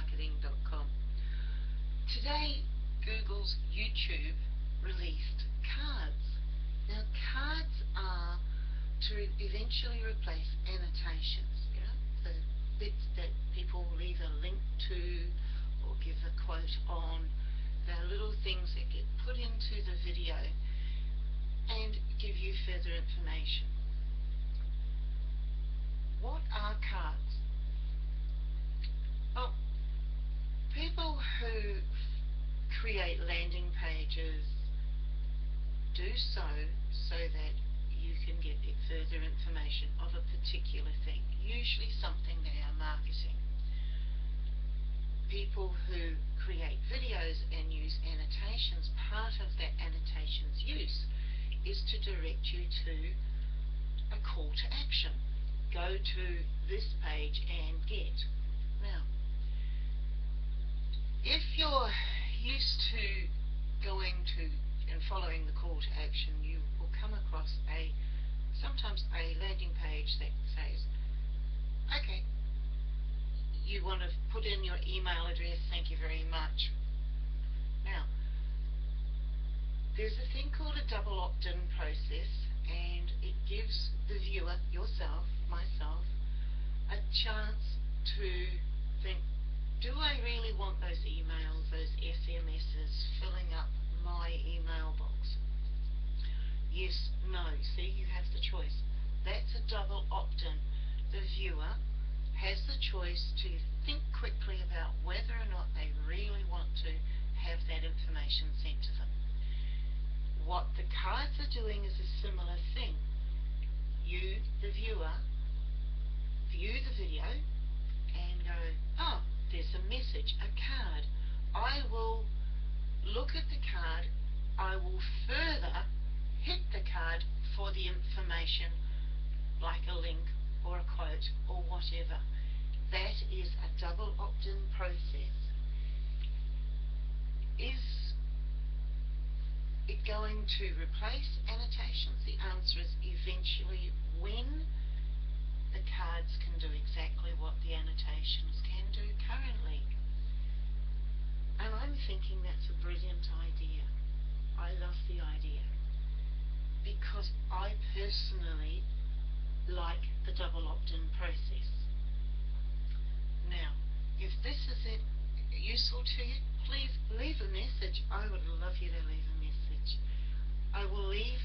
loismarketing.com. Today, Google's YouTube released cards. Now, cards are to eventually replace annotations, you know, the bits that people leave a link to or give a quote on. They're little things that get put into the video and give you further information. What are cards? Well, people who create landing pages do so so that you can get further information of a particular thing, usually something they are marketing. People who create videos and use annotations, part of that annotation's use is to direct you to a call to action. Go to this page and get. Now, if you're used to going to and following the call to action, you will come across a sometimes a landing page that says, okay, you want to put in your email address, thank you very much. Now, there's a thing called a double opt-in process and it gives the viewer, yourself, myself, a chance to think, do I really want those emails, those SMSs filling up my email box? yes, no. See, you have the choice. That's a double opt-in. The viewer has the choice to think quickly about whether or not they really want to have that information sent to them. What the cards are doing is a similar thing. You, the viewer, view the video and go, oh, there's a message, a card. I will look at the card, I will further hit the card for the information like a link or a quote or whatever. That is a double opt-in process. Is it going to replace annotations? The answer is eventually when the cards can the annotations can do currently. And I'm thinking that's a brilliant idea. I love the idea because I personally like the double opt-in process. Now, if this is useful to you, please leave a message. I would love you to leave a message. I will leave